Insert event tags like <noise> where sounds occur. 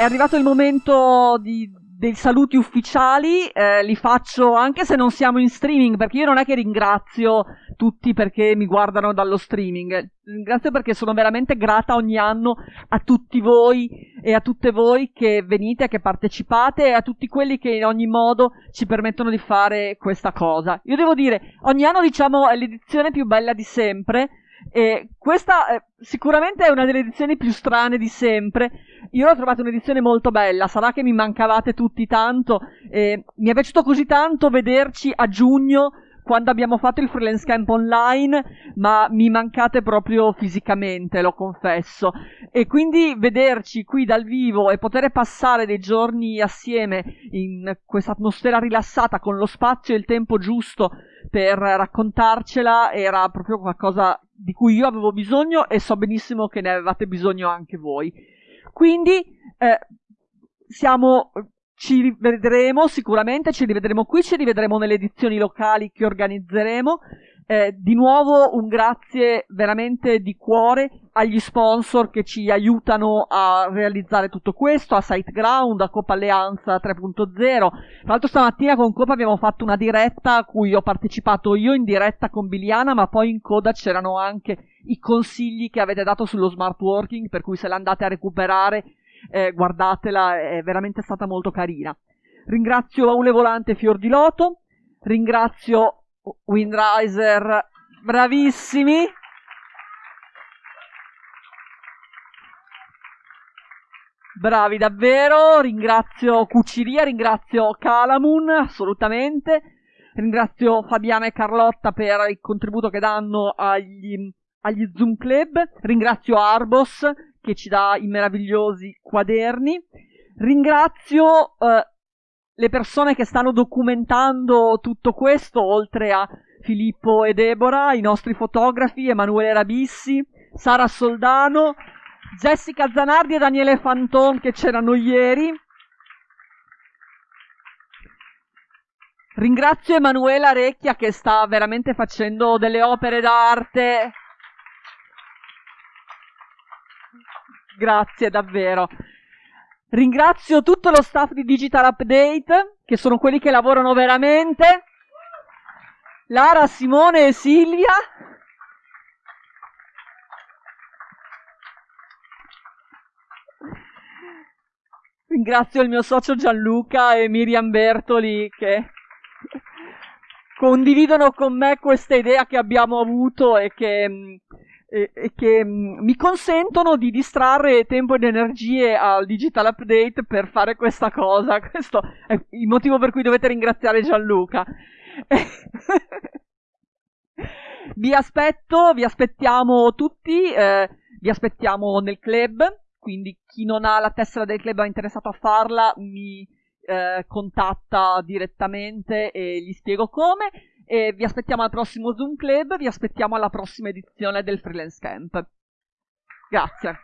è arrivato il momento di, dei saluti ufficiali, eh, li faccio anche se non siamo in streaming, perché io non è che ringrazio tutti perché mi guardano dallo streaming, ringrazio perché sono veramente grata ogni anno a tutti voi e a tutte voi che venite, che partecipate e a tutti quelli che in ogni modo ci permettono di fare questa cosa. Io devo dire, ogni anno diciamo è l'edizione più bella di sempre, e questa eh, sicuramente è una delle edizioni più strane di sempre. Io l'ho trovata un'edizione molto bella, sarà che mi mancavate tutti tanto. Eh, mi è piaciuto così tanto vederci a giugno quando abbiamo fatto il freelance camp online, ma mi mancate proprio fisicamente, lo confesso. E quindi vederci qui dal vivo e poter passare dei giorni assieme in questa atmosfera rilassata con lo spazio e il tempo giusto per raccontarcela era proprio qualcosa di cui io avevo bisogno e so benissimo che ne avevate bisogno anche voi. Quindi eh, siamo, ci rivedremo sicuramente, ci rivedremo qui, ci rivedremo nelle edizioni locali che organizzeremo. Eh, di nuovo un grazie veramente di cuore agli sponsor che ci aiutano a realizzare tutto questo, a SiteGround, a Copa Alleanza 3.0. Tra l'altro stamattina con Copa abbiamo fatto una diretta a cui ho partecipato io in diretta con Biliana, ma poi in coda c'erano anche i consigli che avete dato sullo smart working, per cui se l'andate a recuperare eh, guardatela, è veramente stata molto carina. Ringrazio Aule Volante Fior di Loto, ringrazio Windriser, bravissimi. Bravi davvero, ringrazio Cuciria, ringrazio Calamun, assolutamente, ringrazio Fabiana e Carlotta per il contributo che danno agli, agli Zoom Club, ringrazio Arbos che ci dà i meravigliosi quaderni, ringrazio eh, le persone che stanno documentando tutto questo, oltre a Filippo e Deborah, i nostri fotografi, Emanuele Rabissi, Sara Soldano, Jessica Zanardi e Daniele Fanton che c'erano ieri. Ringrazio Emanuela Recchia che sta veramente facendo delle opere d'arte. Grazie davvero. Ringrazio tutto lo staff di Digital Update, che sono quelli che lavorano veramente. Lara, Simone e Silvia. Ringrazio il mio socio Gianluca e Miriam Bertoli che condividono con me questa idea che abbiamo avuto e che mm, e, e che mh, mm, mi consentono di distrarre tempo ed energie al digital update per fare questa cosa. <laughs> Questo è il motivo per cui dovete ringraziare Gianluca. <laughs> vi aspetto, vi aspettiamo tutti, eh, vi aspettiamo nel club, quindi chi non ha la tessera del club è interessato a farla mi eh, contatta direttamente e gli spiego come. E vi aspettiamo al prossimo Zoom Club, vi aspettiamo alla prossima edizione del Freelance Camp. Grazie.